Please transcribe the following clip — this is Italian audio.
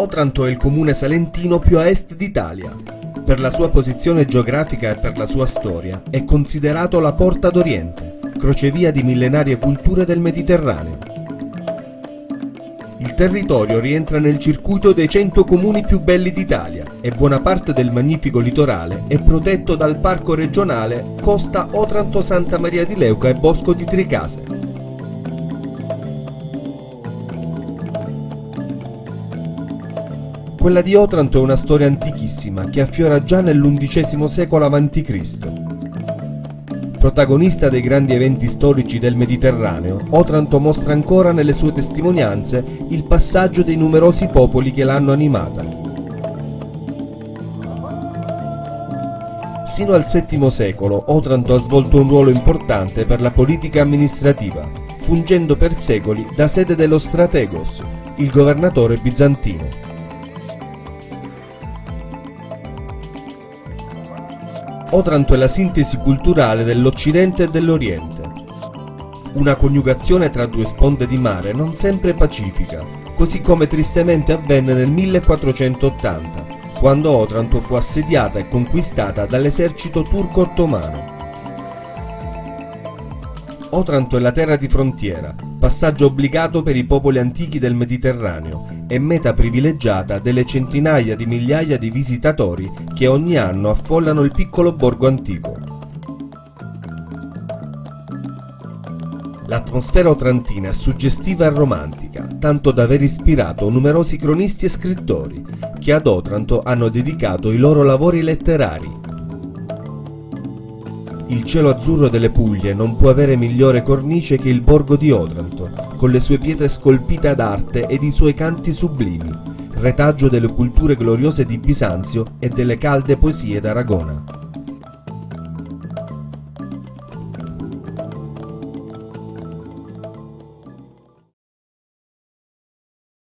Otranto è il comune salentino più a est d'Italia. Per la sua posizione geografica e per la sua storia è considerato la Porta d'Oriente, crocevia di millenarie culture del Mediterraneo. Il territorio rientra nel circuito dei 100 comuni più belli d'Italia e buona parte del magnifico litorale è protetto dal parco regionale Costa Otranto Santa Maria di Leuca e Bosco di Tricase. Quella di Otranto è una storia antichissima che affiora già nell'undicesimo secolo a.C. Protagonista dei grandi eventi storici del Mediterraneo, Otranto mostra ancora nelle sue testimonianze il passaggio dei numerosi popoli che l'hanno animata. Sino al VII secolo Otranto ha svolto un ruolo importante per la politica amministrativa, fungendo per secoli da sede dello strategos, il governatore bizantino. Otranto è la sintesi culturale dell'Occidente e dell'Oriente. Una coniugazione tra due sponde di mare non sempre pacifica, così come tristemente avvenne nel 1480, quando Otranto fu assediata e conquistata dall'esercito turco-ottomano. Otranto è la terra di frontiera, passaggio obbligato per i popoli antichi del Mediterraneo e meta privilegiata delle centinaia di migliaia di visitatori che ogni anno affollano il piccolo borgo antico. L'atmosfera otrantina è suggestiva e romantica, tanto da aver ispirato numerosi cronisti e scrittori, che ad Otranto hanno dedicato i loro lavori letterari, il cielo azzurro delle Puglie non può avere migliore cornice che il borgo di Otranto, con le sue pietre scolpite ad arte ed i suoi canti sublimi, retaggio delle culture gloriose di Bisanzio e delle calde poesie d'Aragona.